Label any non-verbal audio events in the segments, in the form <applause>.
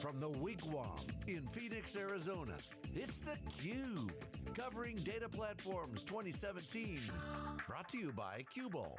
From the Wigwam in Phoenix, Arizona, it's theCUBE. Covering Data Platforms 2017. Brought to you by Qubole.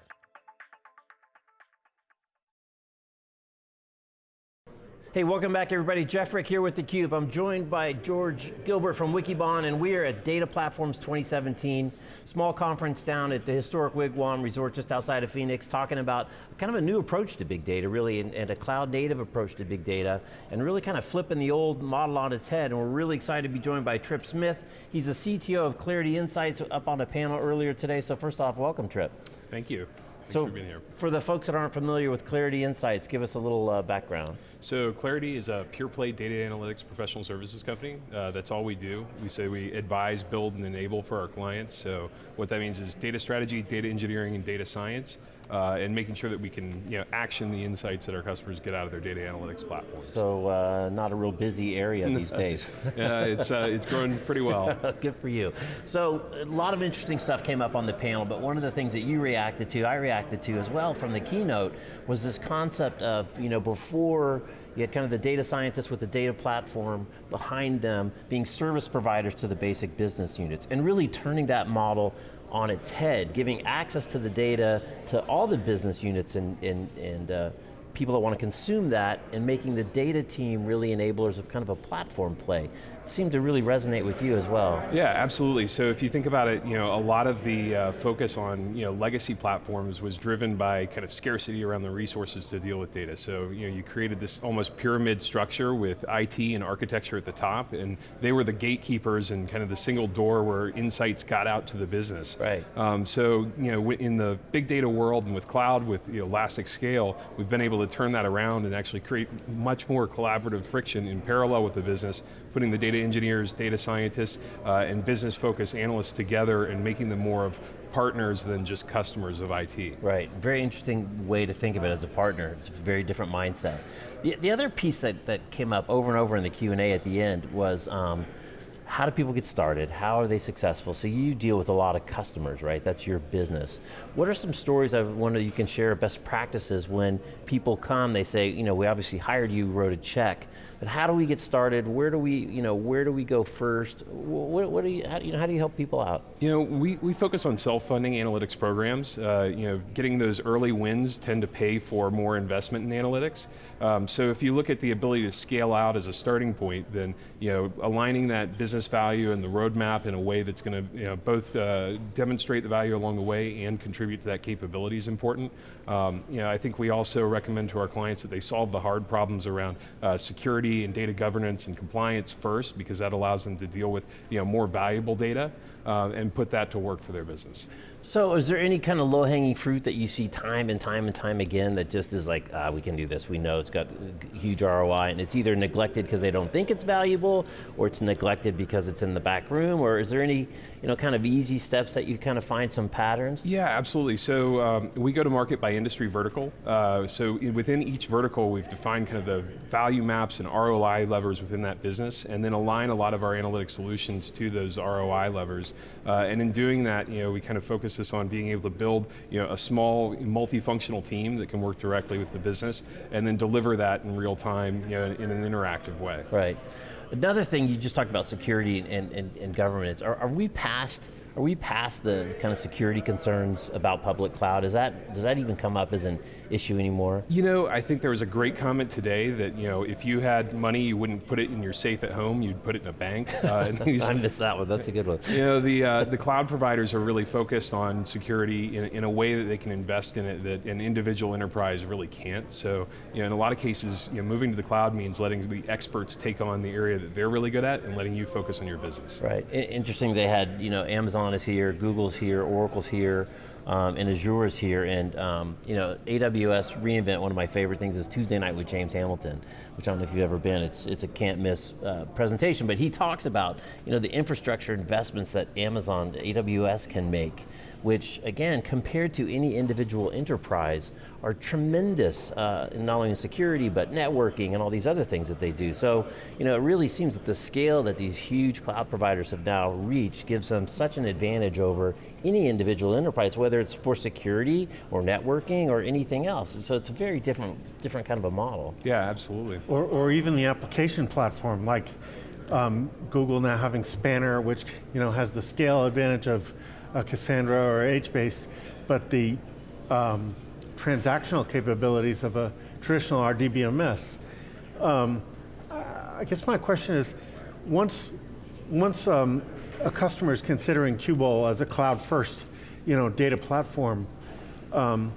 Hey, welcome back everybody. Jeff Frick here with theCUBE. I'm joined by George Gilbert from Wikibon and we are at Data Platforms 2017, small conference down at the historic Wigwam Resort just outside of Phoenix, talking about kind of a new approach to big data, really, and, and a cloud native approach to big data, and really kind of flipping the old model on its head, and we're really excited to be joined by Trip Smith. He's the CTO of Clarity Insights up on a panel earlier today, so first off, welcome Trip. Thank you. Thanks so, for being here. For the folks that aren't familiar with Clarity Insights, give us a little uh, background. So Clarity is a pure play data analytics professional services company. Uh, that's all we do. We say we advise, build, and enable for our clients. So what that means is data strategy, data engineering, and data science uh, and making sure that we can you know, action the insights that our customers get out of their data analytics platform. So uh, not a real busy area these <laughs> days. yeah, it's, uh, it's growing pretty well. <laughs> Good for you. So a lot of interesting stuff came up on the panel, but one of the things that you reacted to, I reacted to as well from the keynote, was this concept of, you know, before you had kind of the data scientists with the data platform behind them being service providers to the basic business units, and really turning that model on its head, giving access to the data to all the business units and, and, and uh, people that want to consume that and making the data team really enablers of kind of a platform play. It seemed to really resonate with you as well. Yeah, absolutely. So if you think about it, you know, a lot of the uh, focus on you know, legacy platforms was driven by kind of scarcity around the resources to deal with data. So you, know, you created this almost pyramid structure with IT and architecture at the top, and they were the gatekeepers and kind of the single door where insights got out to the business. Right. Um, so you know, in the big data world and with cloud, with you know, elastic scale, we've been able to turn that around and actually create much more collaborative friction in parallel with the business, putting the data engineers, data scientists, uh, and business focused analysts together and making them more of partners than just customers of IT. Right, very interesting way to think of it as a partner. It's a very different mindset. The, the other piece that, that came up over and over in the Q&A at the end was um, how do people get started? How are they successful? So you deal with a lot of customers, right? That's your business. What are some stories I wonder you can share best practices when people come, they say, you know, we obviously hired you, wrote a check, but how do we get started? Where do we, you know, where do we go first? What, what do you, how, you know, how do you help people out? You know, we, we focus on self-funding analytics programs. Uh, you know, getting those early wins tend to pay for more investment in analytics. Um, so if you look at the ability to scale out as a starting point, then, you know, aligning that business value and the roadmap in a way that's going to you know, both uh, demonstrate the value along the way and contribute to that capability is important. Um, you know, I think we also recommend to our clients that they solve the hard problems around uh, security and data governance and compliance first because that allows them to deal with you know, more valuable data uh, and put that to work for their business. So is there any kind of low-hanging fruit that you see time and time and time again that just is like, ah, we can do this, we know it's got huge ROI, and it's either neglected because they don't think it's valuable, or it's neglected because it's in the back room, or is there any you know, kind of easy steps that you kind of find some patterns? Yeah, absolutely. So um, we go to market by industry vertical. Uh, so within each vertical, we've defined kind of the value maps and ROI levers within that business, and then align a lot of our analytic solutions to those ROI levers. Uh, and in doing that, you know, we kind of focus this on being able to build you know, a small multifunctional team that can work directly with the business, and then deliver that in real time you know, in an interactive way. Right. Another thing, you just talked about security and, and, and governance. Are, are we past are we past the kind of security concerns about public cloud? Is that, does that even come up as an issue anymore? You know, I think there was a great comment today that, you know, if you had money, you wouldn't put it in your safe at home, you'd put it in a bank. <laughs> Uh, these, I missed that one, that's a good one. You know, the, uh, the cloud providers are really focused on security in, in a way that they can invest in it that an individual enterprise really can't. So, you know, in a lot of cases, you know, moving to the cloud means letting the experts take on the area that they're really good at and letting you focus on your business. Right, interesting they had, you know, Amazon is here, Google's here, Oracle's here, um, and Azure is here, and um, you know, AWS reInvent, one of my favorite things is Tuesday night with James Hamilton, which I don't know if you've ever been, it's, it's a can't miss uh, presentation, but he talks about you know, the infrastructure investments that Amazon, AWS can make which again, compared to any individual enterprise, are tremendous, uh, in not only in security, but networking and all these other things that they do. So, you know, it really seems that the scale that these huge cloud providers have now reached gives them such an advantage over any individual enterprise, whether it's for security or networking or anything else. So it's a very different, different kind of a model. Yeah, absolutely. Or, or even the application platform, like um, Google now having Spanner, which you know has the scale advantage of uh, Cassandra or HBase, but the um, transactional capabilities of a traditional RDBMS. Um, I guess my question is, once, once um, a customer is considering Qubole as a cloud-first, you know, data platform, um,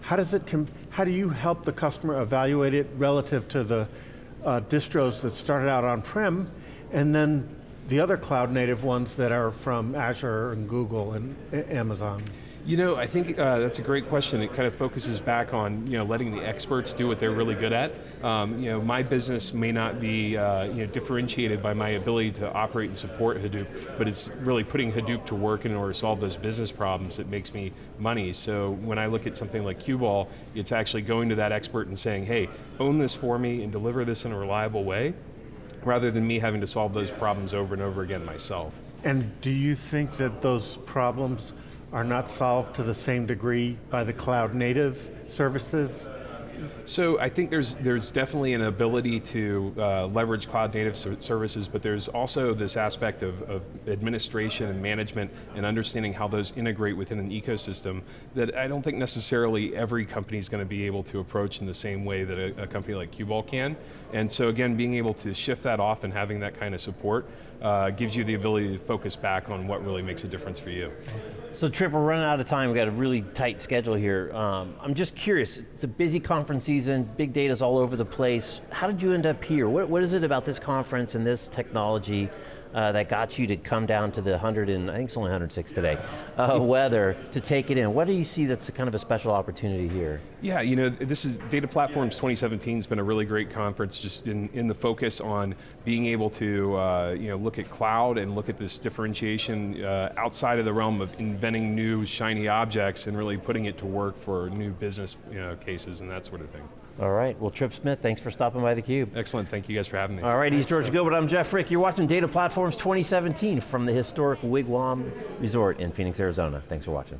how does it? how do you help the customer evaluate it relative to the uh, distros that started out on-prem, and then the other cloud native ones that are from Azure and Google and Amazon? You know, I think uh, that's a great question. It kind of focuses back on you know letting the experts do what they're really good at. Um, you know, my business may not be uh, you know differentiated by my ability to operate and support Hadoop, but it's really putting Hadoop to work in order to solve those business problems that makes me money. So when I look at something like Qubole, it's actually going to that expert and saying, hey, own this for me and deliver this in a reliable way, rather than me having to solve those problems over and over again myself. And do you think that those problems are not solved to the same degree by the cloud native services? So I think there's there's definitely an ability to uh, leverage cloud native services, but there's also this aspect of, of, administration and management and understanding how those integrate within an ecosystem that I don't think necessarily every company is going to be able to approach in the same way that a, a company like Qubole can. And so again, being able to shift that off and having that kind of support uh, gives you the ability to focus back on what really makes a difference for you. So Trip, we're running out of time. We've got a really tight schedule here. Um, I'm just curious, it's a busy conference season, big data's all over the place. How did you end up here? what, what is it about this conference and this technology uh, that got you to come down to the 100 and, I think it's only 106 today, uh, <laughs> weather to take it in? What do you see that's kind of a special opportunity here? Yeah, you know, this is, Data Platforms 2017 has been a really great conference just in, in the focus on being able to uh, you know, look at cloud and look at this differentiation uh, outside of the realm of inventing new shiny objects and really putting it to work for new business you know, cases and that sort of thing. All right, well Trip Smith, thanks for stopping by theCUBE. Excellent, thank you guys for having me. All right, he's George Gilbert, I'm Jeff Frick. You're watching Data Platforms 2017 from the historic Wigwam Resort in Phoenix, Arizona. Thanks for watching.